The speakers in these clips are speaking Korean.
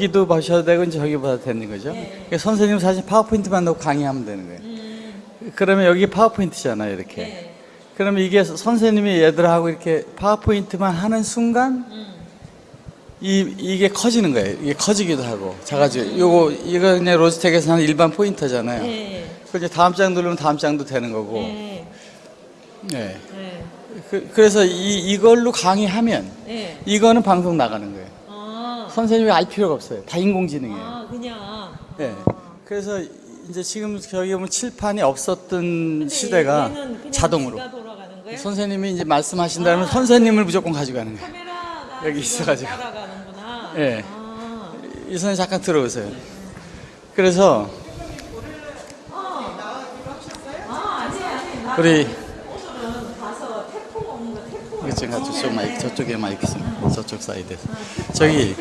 여기도 보셔도 되고 저기 봐도 되는 거죠. 그러니까 선생님 사실 파워포인트만 넣고 강의하면 되는 거예요. 그러면 여기 파워포인트잖아요, 이렇게. 그러면 이게 선생님이 얘들하고 이렇게 파워포인트만 하는 순간 이 이게 커지는 거예요. 이게 커지기도 하고 작아지고. 요거 이거 그냥 로지텍에서 하는 일반 포인터잖아요. 네. 그 이제 다음 장 누르면 다음 장도 되는 거고. 네. 네. 네. 그, 그래서 이 이걸로 강의하면 네. 이거는 방송 나가는 거예요. 아, 선생님이 알 필요가 없어요. 다 인공지능이에요. 아 그냥. 네. 그래서 이제 지금 저기 보면 칠판이 없었던 시대가 얘는 그냥 자동으로 지가 돌아가는 거예요? 선생님이 이제 말씀하신다면 선생님을 무조건 가져가는 거예요. 카메라가 여기 있어가지고. 따라가는구나. 예. 아, 이 선생님 잠깐 들어오세요. 그래서 아 아니 나 우리 오늘은 가서 태풍 오는 지금 저쪽 마이크 저쪽에 마이크 있습니다. 저쪽 사이드에서 저기.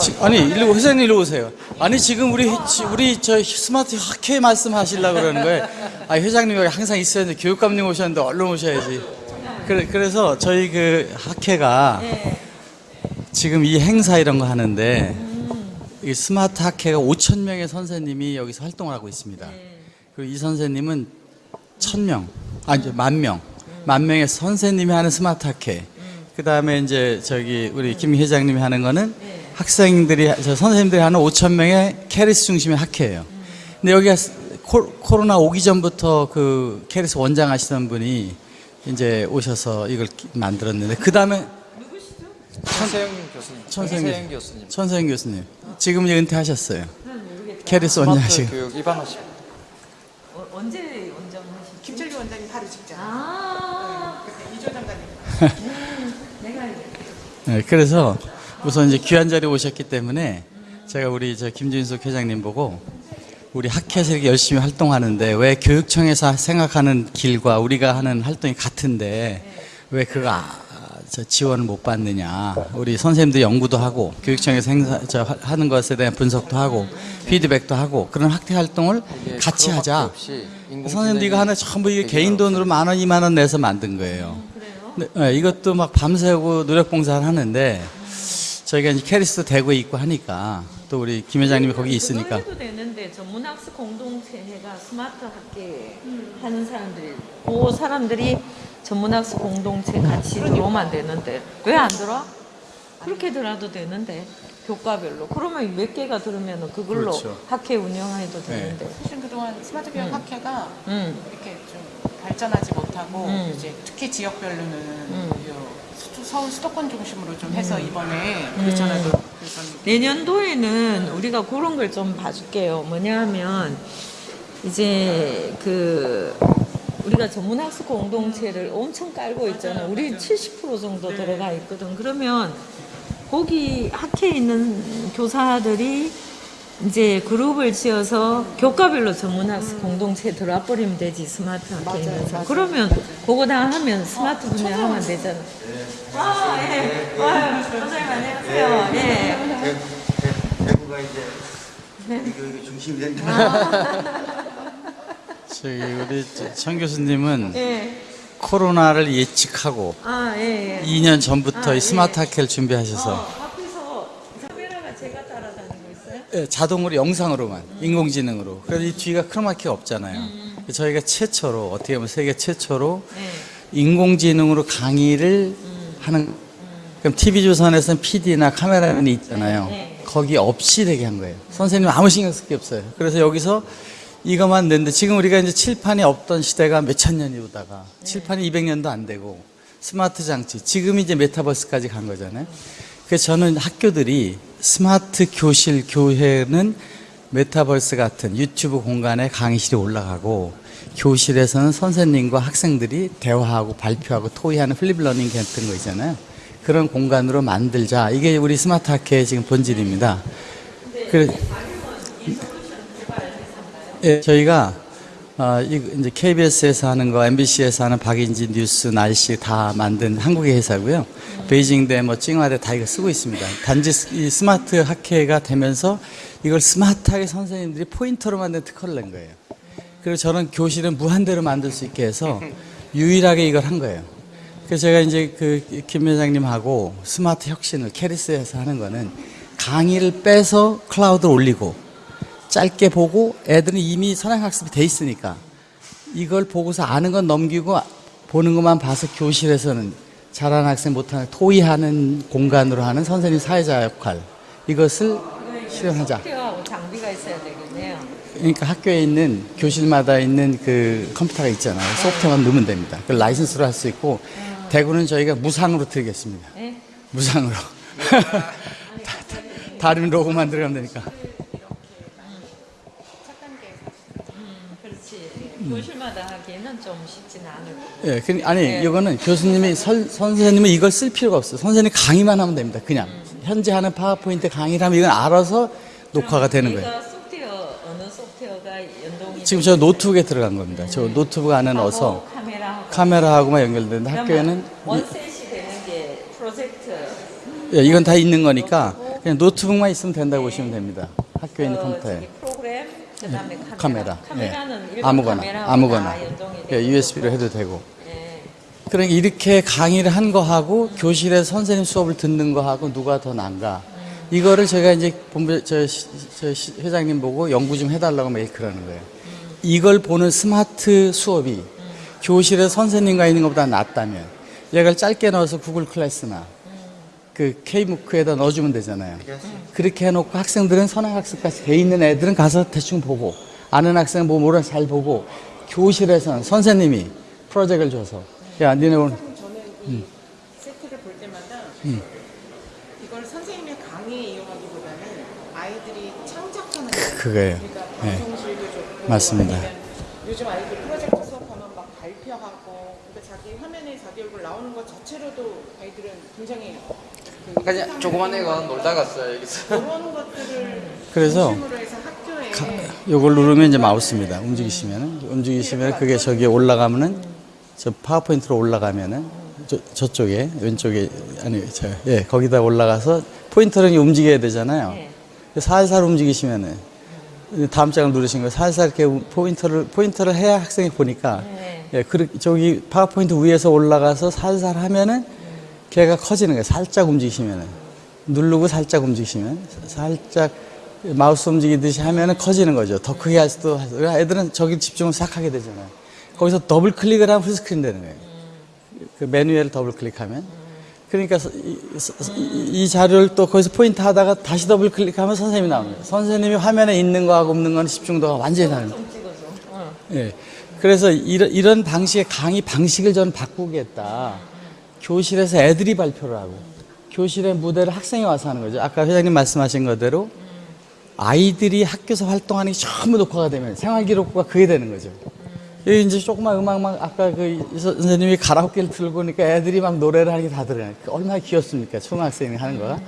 지- 아니 일로 회장님 일로 오세요. 아니 지금 우리 지- 우리 저 스마트 학회 말씀하시려고 그러는 거예요. 아 회장님 여기 항상 있어야 돼. 교육감님 오셨는데 얼른 오셔야지. 그래, 그래서 저희 그 학회가 네. 지금 이 행사 이런 거 하는데 이 스마트 학회가 5천 명의 선생님이 여기서 활동을 하고 있습니다. 그리고 이 선생님은 천 명, 아니 만 명, 만 명의 선생님이 하는 스마트 학회. 그 다음에 이제 저기 우리 김 회장님이 하는 거는 학생들이 저 선생님들이 하는 5천 명의 KERIS 중심의 학회예요. 근데 여기가 코, 코로나 오기 전부터 그 KERIS 원장 하시던 분이 이제 오셔서 이걸 기- 만들었는데 그 다음에 천세영 교수님. 천세영 천세영 교수님. 천세영 교수님 지금 이제 은퇴하셨어요. KERIS 원장 하시고. 교육 입안하시고. 어, 언제 원장 하시죠? 김철규 원장님 바로 직전. 아, 그때 이조 장관님. 내가 알겠다. 네, 그래서 우선 이제 귀한 자리에 오셨기 때문에 제가 우리 저 김진숙 회장님 보고 우리 학회에서 열심히 활동하는데 왜 교육청에서 생각하는 길과 우리가 하는 활동이 같은데 왜 그거 아, 저 지원을 못 받느냐. 우리 선생님들 연구도 하고 교육청에서 행사 저 하- 하는 것에 대한 분석도 하고 피드백도 하고 그런 학회 활동을 같이 하자. 선생님들 이거 하나 전부 이게 개인 돈으로 만 원, 이만 원 내서 만든 거예요. 네, 네, 이것도 막 밤새고 노력 봉사를 하는데 저희가 이제 캐리스도 대구에 있고 하니까 또 우리 김 회장님이 거기 있으니까. 그걸 해도 되는데 전문학습 공동체 해가 스마트 학계 하는 사람들이 그 사람들이 전문학습 공동체 같이 들어오면 되는데. 왜 안 들어? 그렇게 들어도 되는데 교과별로 그러면 몇 개가 들으면 그걸로 그렇죠. 학회 운영해도 되는데 사실 그동안 스마트 교육 학회가 음. 이렇게 좀 발전하지 못하고 음. 이제 특히 지역별로는 요 수- 서울 수도권 중심으로 좀 해서 이번에 그렇잖아요. 그래서 내년도에는 우리가 그런 걸 좀 봐줄게요. 뭐냐면 이제 그 우리가 전문학습 공동체를 엄청 깔고 있잖아요. 우리 70% 정도 들어가 있거든. 그러면 거기 학회에 있는 교사들이 이제 그룹을 지어서 교과별로 전문학습 공동체에 들어와 버리면 되지 스마트 학회에 있는 그러면 그거 다 하면 스마트 분야 하면 되잖아. 아, 예. 아유, 선생님 안녕하세요. 예. 대구가 이제 이거 이거 중심이 된다. 저기 우리 저- 천 교수님은 예. 코로나를 예측하고 아, 예, 예. 2년 전부터 아, 이 예. 스마트 학회를 어, 준비하셔서 앞에서 카메라가 제가 따라다니고 있어요? 예, 자동으로 영상으로만 인공지능으로 그래서 이 뒤가 크로마키가 없잖아요. 저희가 최초로 어떻게 보면 세계 최초로 네. 인공지능으로 강의를 하는 그럼 TV조선에서는 PD나 카메라맨이 있잖아요. 네. 거기 없이 되게 한 거예요. 선생님 아무 신경 쓸 게 없어요. 그래서 여기서 이것만 냈는데 지금 우리가 이제 칠판이 없던 시대가 몇천 년이 오다가 칠판이 200년도 안 되고 스마트 장치 지금 이제 메타버스까지 간 거잖아요. 그래서 저는 학교들이 스마트 교실 교회는 메타버스 같은 유튜브 공간에 강의실이 올라가고 교실에서는 선생님과 학생들이 대화하고 발표하고 토의하는 flip learning 같은 거 있잖아요. 그런 공간으로 만들자. 이게 우리 스마트 학회의 지금 본질입니다. 그래, 예, 저희가 어, 이- 이제 KBS에서 하는 거, MBC에서 하는 박인지 뉴스, 날씨 다 만든 한국의 회사고요. 베이징대, 뭐 칭화대 다 이거 쓰고 있습니다. 단지 스- 이 스마트 학회가 되면서 이걸 스마트하게 선생님들이 포인터로 만든 특허를 낸 거예요. 그리고 저는 교실은 무한대로 만들 수 있게 해서 유일하게 이걸 한 거예요. 그래서 제가 이제 그 김 회장님하고 스마트 혁신을 KERIS에서 하는 거는 강의를 빼서 클라우드로 올리고 짧게 보고 애들은 이미 선행학습이 돼 있으니까 이걸 보고서 아는 건 넘기고 보는 것만 봐서 교실에서는 잘하는 학생 못하는 토의하는 공간으로 하는 선생님 사회자 역할 이것을 실현하자. 장비가 있어야 되겠네요. 그러니까 학교에 있는 교실마다 있는 그 컴퓨터가 있잖아요. 소프트웨어만 넣으면 됩니다. 그 라이선스로 할 수 있고 대구는 저희가 무상으로 드리겠습니다. 네? 무상으로. 다른 로고만 들어가면 되니까. 그렇지. 교실마다 하기에는 좀 쉽지는 않을 거고. 예, 그, 아니 이거는 교수님이 설, 선생님은 이걸 쓸 필요가 없어요. 선생님 강의만 하면 됩니다. 그냥 현재 하는 파워포인트 강의를 하면 이건 알아서 녹화가 되는 거예요. 소프트웨어 어느 소프트웨어가 연동이 지금 저 노트북에 들어간 겁니다. 저 노트북 안에 넣어서 카메라하고 카메라하고만 연결되는데 학교에는 이- one set이 되는 게 프로젝트 예, 이건 다 있는 거니까 그냥 노트북만 있으면 된다고 보시면 됩니다. 학교에 있는 그 컴퓨터에. 그다음에 카메라. 카메라. 예. 일반 아무거나, 아무거나. 예. USB로 해도 되고. 예. 그러니까 이렇게 강의를 한 거하고 교실에 선생님 수업을 듣는 거하고 누가 더 난가. 이거를 제가 이제 본부 저, 시- 저 시- 회장님 보고 연구 좀 해달라고 매일 그러는 거예요. 이걸 보는 스마트 수업이 교실에 선생님과 있는 것보다 낫다면 얘를 짧게 넣어서 구글 클래스나 그 K무크에다 넣어주면 되잖아요. 그렇게 해놓고 학생들은 선행학습까지 돼 있는 애들은 가서 대충 보고 아는 학생은 뭐 뭐라 잘 보고 교실에서는 선생님이 프로젝트를 줘서 야 니네 오늘 저는 이 세트를 볼 때마다 이걸 선생님의 강의에 이용하기보다는 아이들이 창작하는 거 그거예요. 그러니까 네. 방송실도 좋고 맞습니다. 요즘 아이들 프로젝트 수업하면 막 발표하고 그러니까 자기 화면에 자기 얼굴 나오는 것 자체로도 아이들은 굉장히 그 그냥 조그만 애가 놀다 갔어요 여기서. 그래서 학교에 요걸 누르면 이제 마우스입니다. 움직이시면은 움직이시면 그게 저기 올라가면은 저 파워포인트로 올라가면은 저, 저쪽에 왼쪽에 아니 저예 거기다 올라가서 포인터를 움직여야 되잖아요. 네. 살살 움직이시면은 다음 장을 누르신 거 살살 이렇게 포인터를 포인터를 해야 학생이 보니까 네. 예 그, 저기 파워포인트 위에서 올라가서 살살 하면은 걔가 커지는 거예요. 살짝 움직이시면은 누르고 살짝 움직이시면 살짝 마우스 움직이듯이 하면은 커지는 거죠. 더 크게 할 수도 하고. 애들은 저기 집중을 싹 하게 되잖아요. 거기서 더블 클릭을 하면 full screen 되는 거예요. 그 메뉴를 더블 클릭하면. 그러니까 서- 이, 이- 이 자료를 또 거기서 포인트 하다가 다시 더블 클릭하면 선생님이 거예요. 선생님이 화면에 있는 거하고 없는 거는 집중도가 완전히 다른 거예요. 좀 찍어줘. 어. 예. 그래서 이런, 이런 방식의 강의 방식을 저는 바꾸겠다. 교실에서 애들이 발표를 하고 교실의 무대를 학생이 와서 하는 거죠. 아까 회장님 말씀하신 거대로 아이들이 학교에서 활동하는 게 전부 녹화가 되면 생활기록부가 그게 되는 거죠. 여기 이제 조그만 음악만 아까 그 선생님이 가라오케를 틀고 오니까 애들이 막 노래를 하는 게 다 들어요. 얼마나 귀엽습니까? 초등학생이 하는 거가.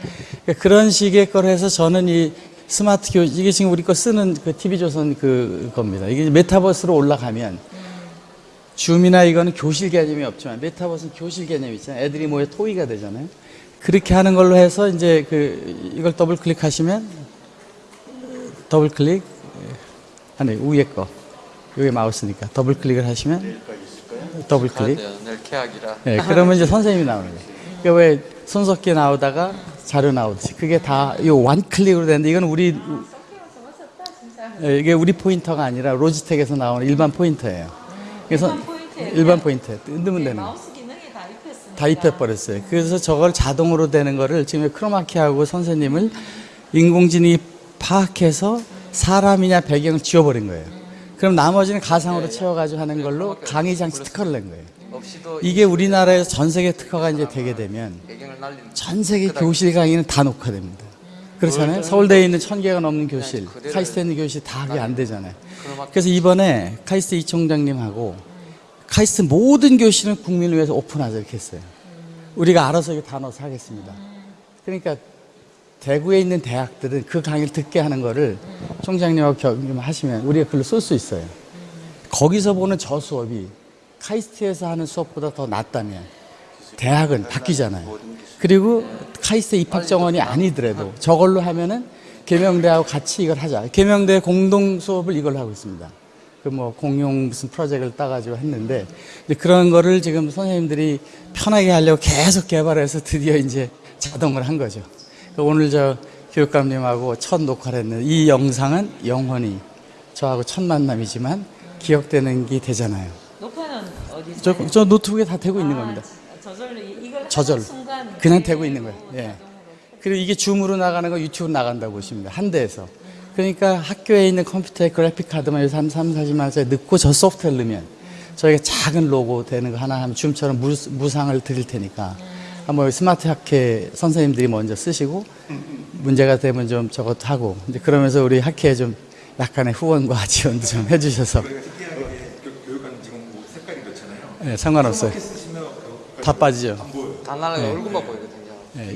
그러니까 그런 식의 걸 해서 저는 이 스마트 교 이게 지금 우리 거 쓰는 그 TV조선 그 겁니다. 이게 메타버스로 올라가면 줌이나 이거는 교실 개념이 없지만 메타버스는 교실 개념이 있잖아요. 애들이 모여 토의가 되잖아요. 그렇게 하는 걸로 해서 이제 그 이걸 더블 클릭하시면 더블 클릭 아니 위에 거 여기 마우스니까 더블 클릭을 하시면 더블 클릭. 예, 그러면 이제 선생님이 나오는 거예요. 그러니까 왜 손석희 나오다가 자료 나오듯이 그게 다 one click으로 되는데 이건 우리 예, 이게 우리 포인터가 아니라 로지텍에서 나오는 일반 포인터예요. 그래서 일반 포인트에 일반 포인터 넣으면 네, 되는 거예요. 마우스 기능이 다 입혔습니다. 다 입혀버렸어요. 그래서 저걸 자동으로 되는 거를 지금 크로마키하고 선생님을 인공지능이 파악해서 사람이냐 배경을 지워버린 거예요. 그럼 나머지는 가상으로 채워가지고 하는 걸로 강의 장치 특허를 낸 거예요. 이게 우리나라에서 전 세계 특허가 이제 되게 되면 날리는. 전 세계 교실 강의는 다 녹화됩니다. 그렇잖아요. 서울대에 있는 천 개가 넘는 교실, 그대로 카이스트에 있는 교실 다 그게 안 되잖아요. 그래서 이번에 카이스트 이 총장님하고 카이스트 모든 교실은 국민을 위해서 오픈하자 이렇게 했어요. 우리가 알아서 이거 다 넣어서 하겠습니다. 그러니까 대구에 있는 대학들은 그 강의를 듣게 하는 거를 총장님하고 경험하시면 우리가 글로 쓸 수 있어요. 거기서 보는 저 수업이 카이스트에서 하는 수업보다 더 낫다면 대학은 바뀌잖아요. 그리고 카이스트 입학 정원이 아니더라도 저걸로 하면은 계명대하고 같이 이걸 하자. 계명대 공동 수업을 이걸로 하고 있습니다. 그 뭐 공용 무슨 프로젝트를 따가지고 했는데 그런 거를 지금 선생님들이 편하게 하려고 계속 개발해서 드디어 이제 자동을 한 거죠. 그 오늘 저 교육감님하고 첫 녹화를 했는데 이 영상은 영원히 저하고 첫 만남이지만 기억되는 게 되잖아요. 녹화는 어디서? 저, 저 노트북에 다 되고 있는 겁니다. 아, 저절로 이- 이걸. 하는 순간 그냥 그게 되고 있는 거예요. 예. 그리고 이게 줌으로 나가는 거 유튜브 나간다고 보시면 돼요. 한 대에서. 그러니까 학교에 있는 컴퓨터에 그래픽 카드만 요새 한 3, 40만 원짜리 넣고 저 소프트웨어를 넣으면 저희가 작은 로고 되는 거 하나 하면 줌처럼 무, 무상을 드릴 테니까 한번 스마트 학회 선생님들이 먼저 쓰시고 문제가 되면 좀 저것도 하고 이제 그러면서 우리 학회에 좀 약간의 후원과 지원도 좀 해주셔서 특이하게 그 교육하는 지금 뭐 색깔이 그렇잖아요. 네, 상관없어요. 다 빠지죠. 안 보여요. 다 날아가 얼굴만 보이거든요. 네,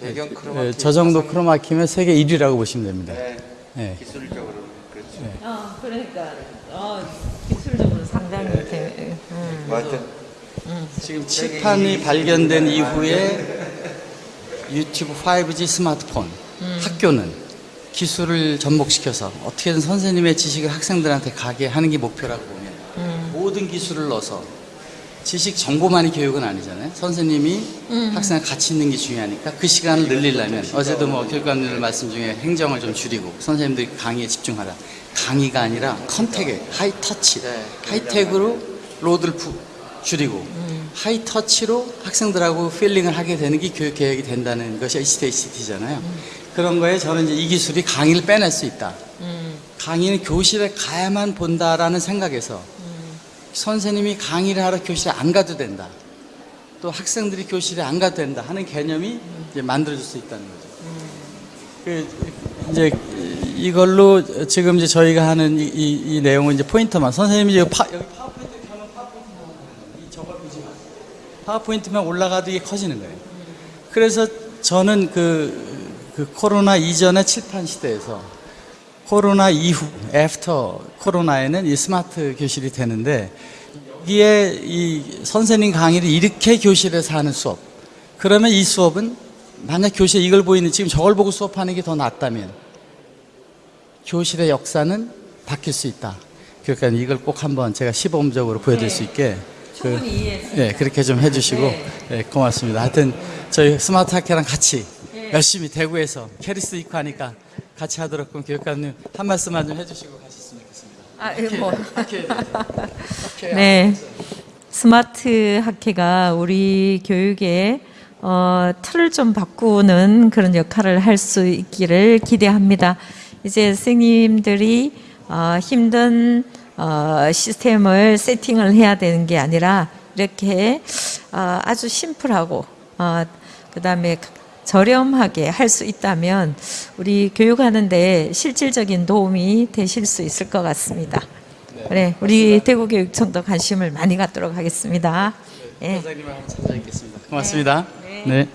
배경 크로마. 예, 저 정도 크로마키면 세계 1위라고 보시면 됩니다. 네, 예. 기술적으로 그렇죠. 어, 그러니까 어, 기술적으로 상당히 대, 음. 뭐 하여튼 지금 칠판이 발견된 이후에 유튜브 5G 스마트폰 학교는 기술을 접목시켜서 어떻게든 선생님의 지식을 학생들한테 가게 하는 게 목표라고 보면 모든 기술을 넣어서 지식 정보만이 교육은 아니잖아요. 선생님이 학생과 같이 있는 게 중요하니까 그 시간을 늘리려면 어제도 뭐 교육감님들 말씀 중에 행정을 좀 줄이고 선생님들이 강의에 집중하라. 강의가 아니라 contact에 high touch, 네. high tech으로 load를 푸- 줄이고 high touch로 학생들하고 feeling을 하게 되는 게 교육 개혁이 된다는 것이 HTHT잖아요. 그런 거에 저는 이제 이 기술이 강의를 빼낼 수 있다. 강의는 교실에 가야만 본다라는 생각에서 선생님이 강의를 하러 교실에 안 가도 된다. 또 학생들이 교실에 안 가도 된다 하는 개념이 이제 만들어질 수 있다는 거죠. 그 이제 이걸로 지금 이제 저희가 하는 이, 이, 이 내용은 이제 포인트만 선생님이 여기, 파, 여기 파워포인트 켜면 파워포인트 나오는 이 저걸 보지 마세요. 파워포인트만 올라가도 이게 커지는 거예요. 그래서 저는 그, 그 코로나 이전의 칠판 시대에서 코로나 이후, after 코로나에는 이 스마트 교실이 되는데 여기에 이 선생님 강의를 이렇게 교실에서 하는 수업. 그러면 이 수업은 만약 교실에 이걸 보이는 지금 저걸 보고 수업하는 게 더 낫다면 교실의 역사는 바뀔 수 있다. 그러니까 이걸 꼭 한번 제가 시범적으로 보여드릴 수 있게 그. 예, 그렇게 좀 해주시고 네. 예, 고맙습니다. 하여튼 저희 스마트 학회랑 같이 열심히 대구에서 KERIS 있고 하니까 같이 하도록 그럼 교육감님 한 말씀만 좀 해주시고 가셨으면 좋겠습니다. 아, 예, 뭐. 학회에 대해서. 네. 스마트 학회가 우리 교육의 어, 틀을 좀 바꾸는 그런 역할을 할 수 있기를 기대합니다. 이제 선생님들이 어, 힘든 어, 시스템을 세팅을 해야 되는 게 아니라 이렇게 어, 아주 심플하고 어, 그 다음에 저렴하게 할 수 있다면 우리 교육하는데 실질적인 도움이 되실 수 있을 것 같습니다. 네, 우리 대구교육청도 관심을 많이 갖도록 하겠습니다. 예. 선생님을 한번 찾아뵙겠습니다. 고맙습니다. 네.